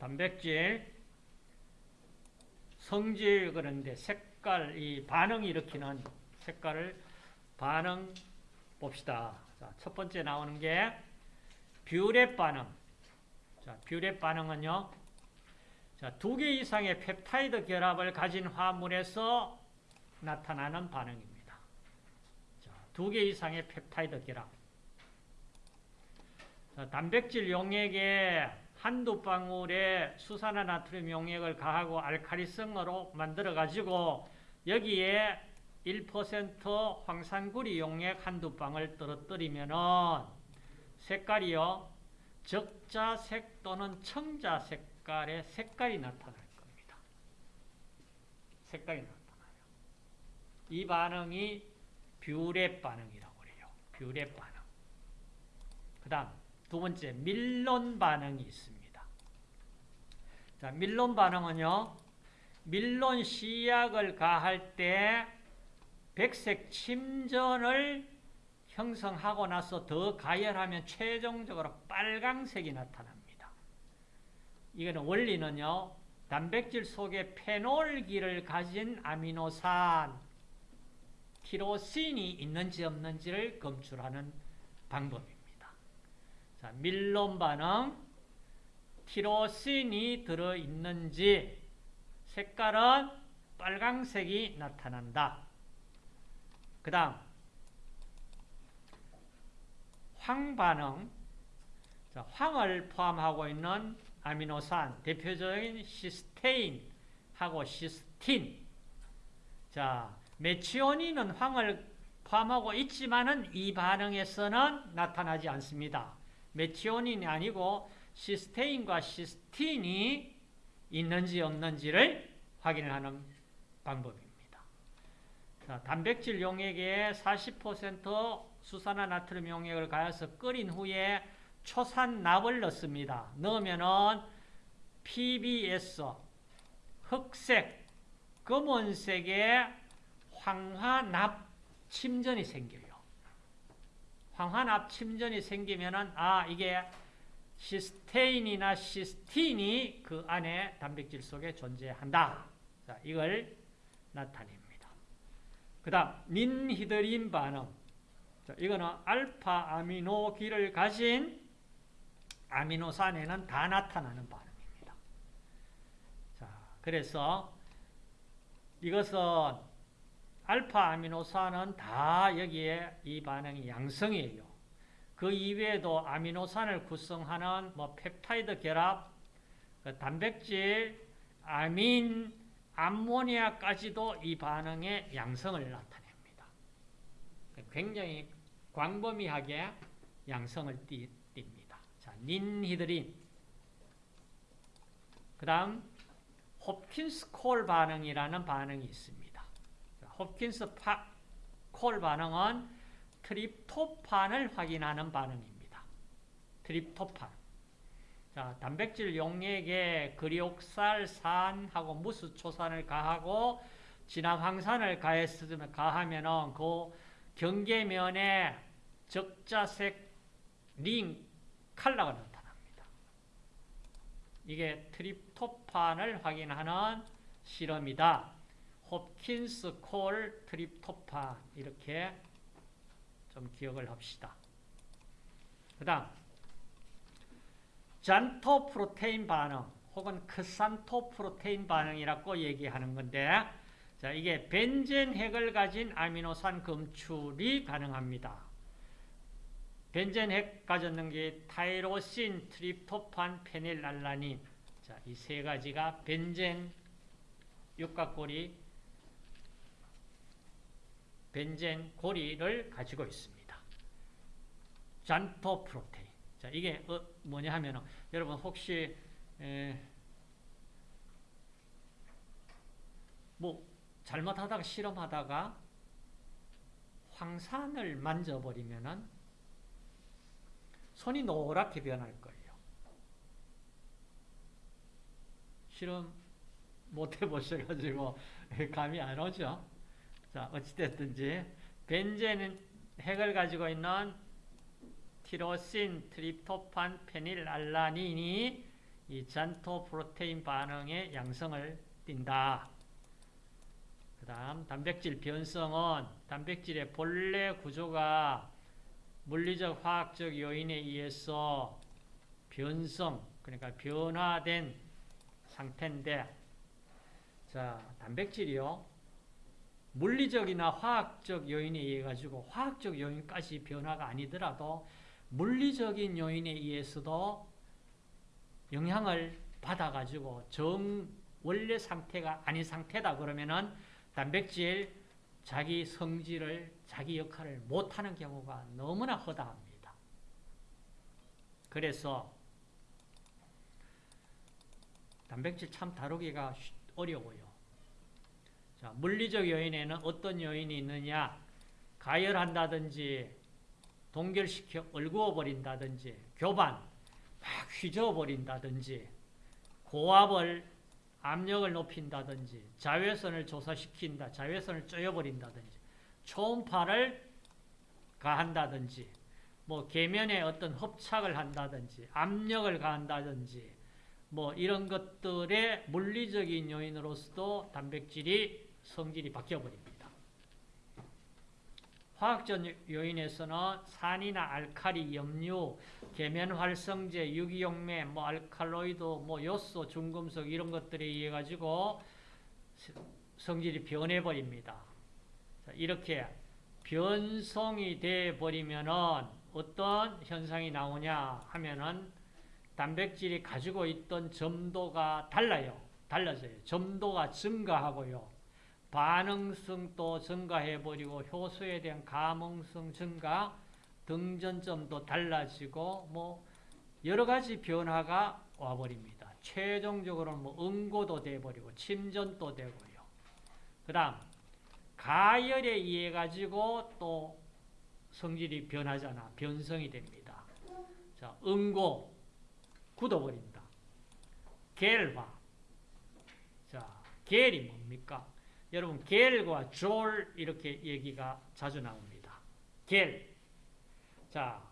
단백질, 성질 그런데 색깔, 이 반응 일으키는 색깔을 반응 봅시다. 자, 첫 번째 나오는 게 뷰렛 반응. 자, 뷰렛 반응은요. 자, 두 개 이상의 펩타이드 결합을 가진 화합물에서 나타나는 반응입니다. 자, 두 개 이상의 펩타이드 결합. 자, 단백질 용액에 한두 방울의 수산화 나트륨 용액을 가하고 알카리성으로 만들어 가지고 여기에 1% 황산구리 용액 한두 방울 떨어뜨리면은 색깔이요 적자색 또는 청자 색깔의 색깔이 나타날 겁니다. 색깔이 나타나요. 이 반응이 뷰렛 반응이라고 그래요. 뷰렛 반응. 그 다음 두 번째 밀론 반응이 있습니다. 자, 밀론 반응은요. 밀론 시약을 가할 때 백색 침전을 형성하고 나서 더 가열하면 최종적으로 빨강색이 나타납니다. 이거는 원리는요. 단백질 속에 페놀기를 가진 아미노산 티로신이 있는지 없는지를 검출하는 방법입니다. 자, 밀론 반응 티로신이 들어있는지 색깔은 빨강색이 나타난다. 그 다음 황반응 자, 황을 포함하고 있는 아미노산 대표적인 시스테인하고 시스틴 자 메치오닌은 황을 포함하고 있지만은 이 반응에서는 나타나지 않습니다. 메치오닌이 아니고 시스테인과 시스틴이 있는지 없는지를 확인하는 방법입니다. 자, 단백질 용액에 40% 수산화 나트륨 용액을 가해서 끓인 후에 초산납을 넣습니다. 넣으면은 PBS 흑색, 검은색의 황화납 침전이 생겨요. 황화납 침전이 생기면은 아 이게 시스테인이나 시스틴이 그 안에 단백질 속에 존재한다. 자, 이걸 나타냅니다. 그 다음 닌히드린 반응 자, 이거는 알파 아미노기를 가진 아미노산에는 다 나타나는 반응입니다. 자, 그래서 이것은 알파 아미노산은 다 여기에 이 반응이 양성이에요. 그 이외에도 아미노산을 구성하는 뭐 펩타이드 결합, 그 단백질, 아민, 암모니아까지도 이 반응의 양성을 나타냅니다. 굉장히 광범위하게 양성을 띱니다. 자, 닌히드린. 그 다음, 홉킨스 콜 반응이라는 반응이 있습니다. 홉킨스 파, 콜 반응은 트립토판을 확인하는 반응입니다. 트립토판. 자, 단백질 용액에 그리옥살 산하고 무수초산을 가하고 진화황산을 가했으면 가하면은 그 경계면에 적자색 링 칼라가 나타납니다. 이게 트립토판을 확인하는 실험이다. 홉킨스 콜 트립토판 이렇게 좀 기억을 합시다. 그 다음 잔토 프로테인 반응 혹은 크산토 프로테인 반응이라고 얘기하는 건데 자 이게 벤젠 핵을 가진 아미노산 검출이 가능합니다. 벤젠 핵 가졌는 게 타이로신, 트립토판, 페닐알라닌 자, 이 세 가지가 벤젠 육각고리 벤젠 고리를 가지고 있습니다. 잔토 프로테인. 자, 이게 어, 뭐냐 하면은 여러분 혹시 에, 뭐 잘못하다가 실험하다가 황산을 만져버리면은 손이 노랗게 변할 거예요. 실험 못 해보셔가지고 감이 안 오죠. 자, 어찌됐든지 벤젠 핵을 가지고 있는 티로신, 트립토판, 페닐알라닌이 이 잔토 프로테인 반응의 양성을 띈다. 그 다음 단백질 변성은 단백질의 본래 구조가 물리적 화학적 요인에 의해서 변성 그러니까 변화된 상태인데 자 단백질이요 물리적이나 화학적 요인에 의해 가지고 화학적 요인까지 변화가 아니더라도 물리적인 요인에 의해서도 영향을 받아 가지고 정 원래 상태가 아닌 상태다 그러면은 단백질 자기 성질을 자기 역할을 못하는 경우가 너무나 허다합니다. 그래서 단백질 참 다루기가 쉬- 어려워요. 자, 물리적 요인에는 어떤 요인이 있느냐? 가열한다든지 동결시켜 얼구어 버린다든지 교반 막 휘저어 버린다든지 고압을 압력을 높인다든지 자외선을 조사시킨다 자외선을 쪼여버린다든지 초음파를 가한다든지 뭐 계면에 어떤 협착을 한다든지 압력을 가한다든지 뭐 이런 것들의 물리적인 요인으로서도 단백질이 성질이 바뀌어버립니다. 화학적 요인에서는 산이나 알칼리, 염류, 계면 활성제, 유기용매, 뭐 알칼로이드, 뭐 요소, 중금속 이런 것들에 의해 가지고 성질이 변해 버립니다. 이렇게 변성이 돼 버리면은 어떤 현상이 나오냐 하면은 단백질이 가지고 있던 점도가 달라요. 달라져요. 점도가 증가하고요. 반응성도 증가해버리고 효소에 대한 감응성 증가, 등전점도 달라지고 뭐 여러 가지 변화가 와버립니다. 최종적으로는 뭐 응고도 돼버리고 침전도 되고요. 그 다음 가열에 의해 가지고 또 성질이 변하잖아. 변성이 됩니다. 자, 응고 굳어버린다. 겔화. 자, 겔이 뭡니까? 여러분, 겔과 졸 이렇게 얘기가 자주 나옵니다. 겔. 자,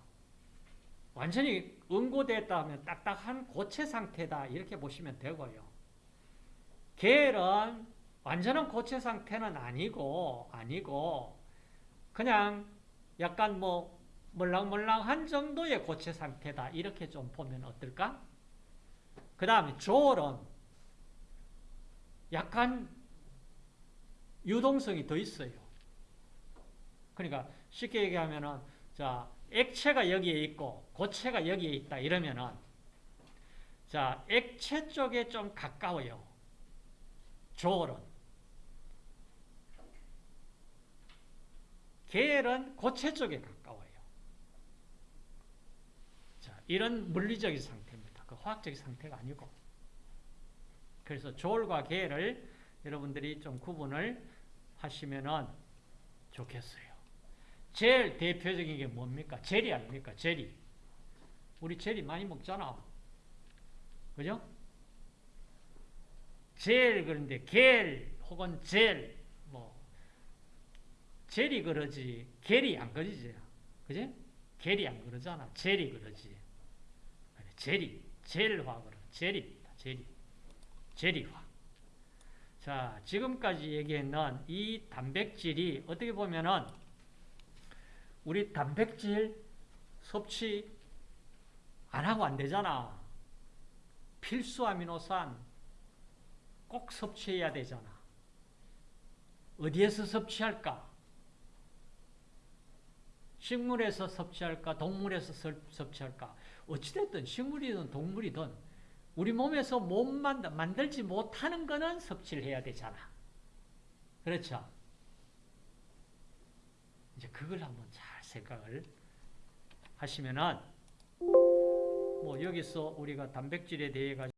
완전히 응고됐다 하면 딱딱한 고체 상태다 이렇게 보시면 되고요. 겔은 완전한 고체 상태는 아니고 아니고 그냥 약간 뭐 몰랑몰랑한 정도의 고체 상태다 이렇게 좀 보면 어떨까? 그 다음에 졸은 약간 유동성이 더 있어요. 그러니까 쉽게 얘기하면은 자 액체가 여기에 있고 고체가 여기에 있다 이러면은 자 액체 쪽에 좀 가까워요. 졸은 계열은 고체 쪽에 가까워요. 자 이런 물리적인 상태입니다. 그 화학적인 상태가 아니고 그래서 졸과 계열을 여러분들이 좀 구분을 하시면은 좋겠어요. 제일 대표적인 게 뭡니까? 젤이 아닙니까? 젤이. 우리 젤이 많이 먹잖아. 그죠? 젤 그런데 겔 혹은 젤 뭐 젤이 그러지 겔이 안 그러지. 그지? 겔이 안 그러잖아. 젤이 그러지. 젤이 젤화 그러. 젤입니다. 젤이. 젤이화. 자, 지금까지 얘기했는 이 단백질이 어떻게 보면은 우리 단백질 섭취 안 하고 안 되잖아. 필수 아미노산 꼭 섭취해야 되잖아. 어디에서 섭취할까? 식물에서 섭취할까? 동물에서 섭취할까? 어찌됐든 식물이든 동물이든 우리 몸에서 못 만들, 만들지 못하는 거는 섭취를 해야 되잖아. 그렇죠? 이제 그걸 한번 잘 생각을 하시면은 뭐 여기서 우리가 단백질에 대해 가지고